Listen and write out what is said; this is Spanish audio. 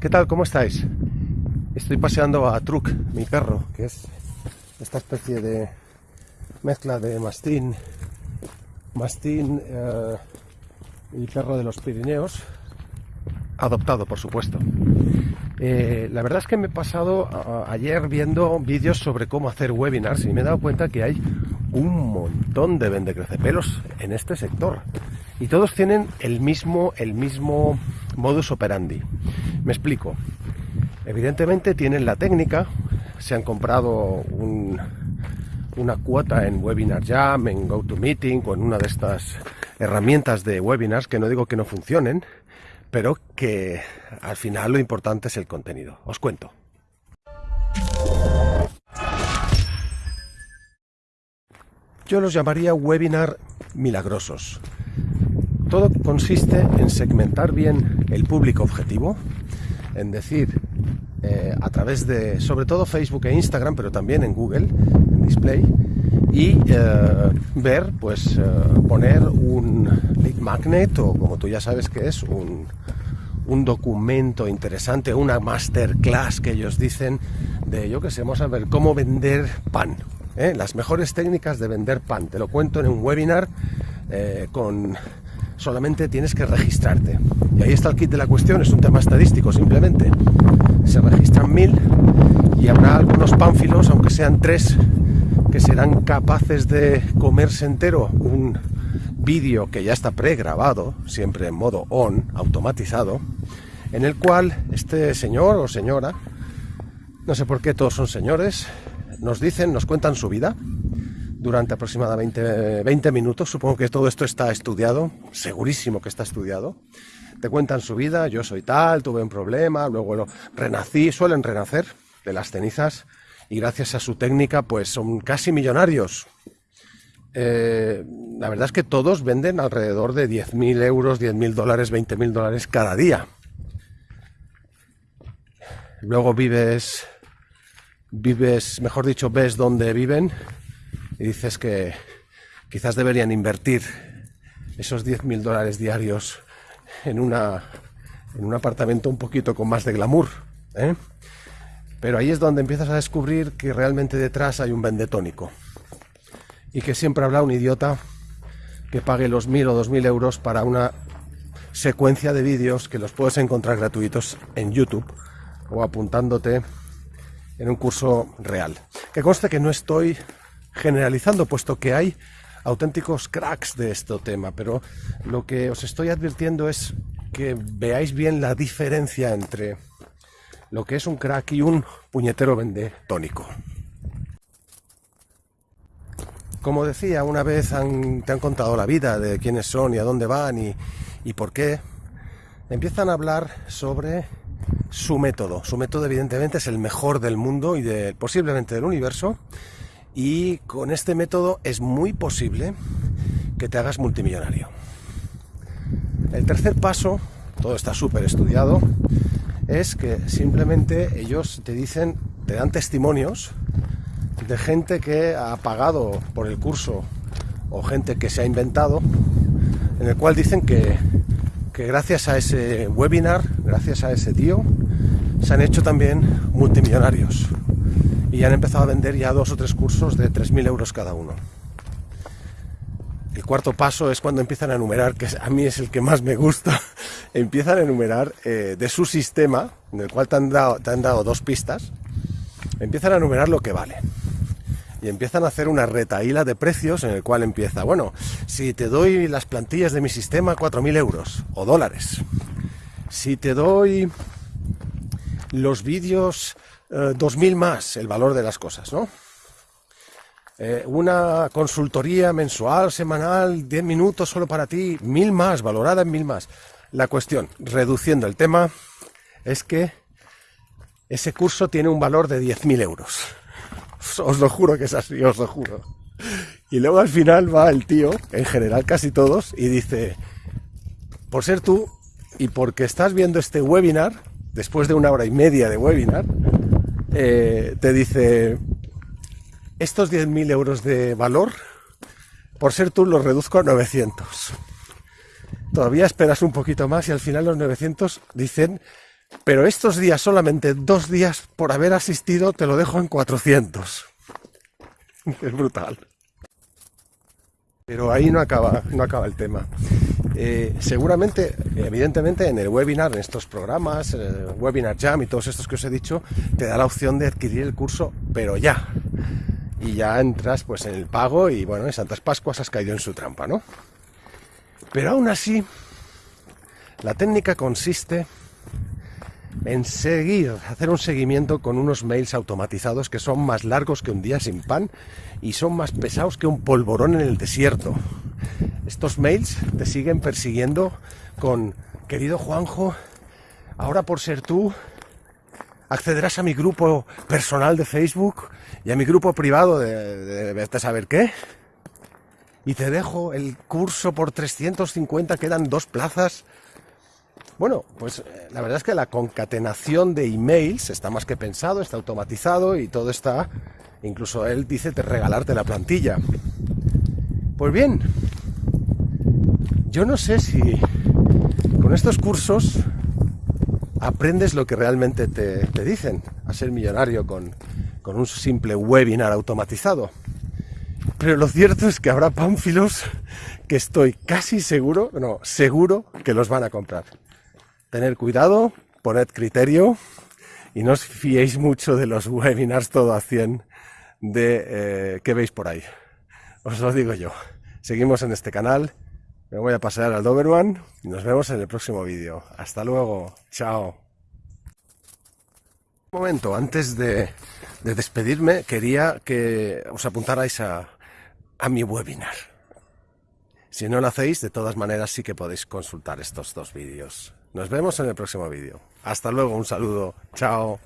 ¿qué tal? ¿Cómo estáis? Estoy paseando a Truc, mi perro, que es esta especie de mezcla de mastín, mastín eh, y perro de los Pirineos, adoptado por supuesto. Eh, la verdad es que me he pasado ayer viendo vídeos sobre cómo hacer webinars y me he dado cuenta que hay un montón de vendecrecepelos en este sector y todos tienen el mismo, el mismo modus operandi. Me explico. Evidentemente tienen la técnica, se han comprado una cuota en Webinar Jam, en GoToMeeting o en una de estas herramientas de webinars que no digo que no funcionen, pero que al final lo importante es el contenido. Os cuento. Yo los llamaría webinar milagrosos. Todo consiste en segmentar bien el público objetivo, en decir, eh, a través de, sobre todo Facebook e Instagram, pero también en Google, en Display, y eh, ver, pues eh, poner un lead magnet o como tú ya sabes que es, un, un documento interesante, una masterclass que ellos dicen de, yo que sé, vamos a ver cómo vender pan. Las mejores técnicas de vender pan. Te lo cuento en un webinar con solamente tienes que registrarte. Y ahí está el kit de la cuestión, es un tema estadístico simplemente. Se registran mil y habrá algunos pánfilos, aunque sean tres, que serán capaces de comerse entero un vídeo que ya está pregrabado, siempre en modo on, automatizado, en el cual este señor o señora, no sé por qué todos son señores, nos dicen, nos cuentan su vida, durante aproximadamente 20 minutos. Supongo que todo esto está estudiado, segurísimo que está estudiado. Te cuentan su vida, yo soy tal, tuve un problema, luego lo renací, suelen renacer de las cenizas y gracias a su técnica pues son casi millonarios. Eh, la verdad es que todos venden alrededor de 10.000 euros, 10.000 dólares, 20.000 dólares cada día. Luego vives, vives, mejor dicho, ves dónde viven y dices que quizás deberían invertir esos 10.000 dólares diarios en, una, en un apartamento un poquito con más de glamour. ¿eh? Pero ahí es donde empiezas a descubrir que realmente detrás hay un vendetónico y que siempre habrá un idiota que pague los 1.000 o 2.000 euros para una secuencia de vídeos que los puedes encontrar gratuitos en YouTube o apuntándote en un curso real. Que conste que no estoy generalizando, puesto que hay auténticos cracks de este tema, pero lo que os estoy advirtiendo es que veáis bien la diferencia entre lo que es un crack y un puñetero vende tónico. Como decía, una vez te han contado la vida de quiénes son y a dónde van y, y por qué, empiezan a hablar sobre su método. Su método evidentemente es el mejor del mundo y de, posiblemente del universo y con este método es muy posible que te hagas multimillonario. El tercer paso, todo está súper estudiado, es que simplemente ellos te dicen, te dan testimonios de gente que ha pagado por el curso o gente que se ha inventado, en el cual dicen que, que gracias a ese webinar, gracias a ese tío, se han hecho también multimillonarios y han empezado a vender ya dos o tres cursos de 3.000 euros cada uno. El cuarto paso es cuando empiezan a enumerar, que a mí es el que más me gusta, empiezan a enumerar eh, de su sistema, en el cual te han, dado, te han dado dos pistas, empiezan a enumerar lo que vale. Y empiezan a hacer una retaíla de precios en el cual empieza, bueno, si te doy las plantillas de mi sistema 4.000 euros o dólares, si te doy los vídeos 2.000 eh, más el valor de las cosas, ¿no? Eh, una consultoría mensual, semanal, 10 minutos solo para ti, mil más, valorada en mil más. La cuestión, reduciendo el tema, es que ese curso tiene un valor de 10.000 euros. Os lo juro que es así, os lo juro. Y luego al final va el tío, en general casi todos, y dice, por ser tú y porque estás viendo este webinar, después de una hora y media de webinar, eh, te dice, estos 10.000 euros de valor, por ser tú los reduzco a 900. Todavía esperas un poquito más y al final los 900 dicen Pero estos días, solamente dos días por haber asistido, te lo dejo en 400. Es brutal. Pero ahí no acaba, no acaba el tema. Eh, seguramente, evidentemente, en el webinar, en estos programas, Webinar Jam y todos estos que os he dicho, te da la opción de adquirir el curso, pero ya. Y ya entras pues en el pago y bueno, en Santas Pascuas has caído en su trampa, ¿no? Pero aún así, la técnica consiste en seguir, hacer un seguimiento con unos mails automatizados que son más largos que un día sin pan y son más pesados que un polvorón en el desierto. Estos mails te siguen persiguiendo con, querido Juanjo, ahora por ser tú, accederás a mi grupo personal de Facebook y a mi grupo privado de, de, saber qué. Y te dejo el curso por 350, quedan dos plazas bueno, pues eh, la verdad es que la concatenación de emails está más que pensado, está automatizado y todo está, incluso él dice de regalarte la plantilla. Pues bien, yo no sé si con estos cursos aprendes lo que realmente te, dicen, a ser millonario con, con un simple webinar automatizado. Pero lo cierto es que habrá pánfilos que estoy casi seguro, no, seguro que los van a comprar. Tener cuidado, poned criterio y no os fiéis mucho de los webinars todo a 100 de eh, que veis por ahí. Os lo digo yo. Seguimos en este canal. Me voy a pasar al Doberman y nos vemos en el próximo vídeo. Hasta luego. Chao. Un momento, antes de, despedirme, quería que os apuntarais a, a mi webinar. Si no lo hacéis, de todas maneras sí que podéis consultar estos dos vídeos. Nos vemos en el próximo vídeo. Hasta luego, un saludo. Chao.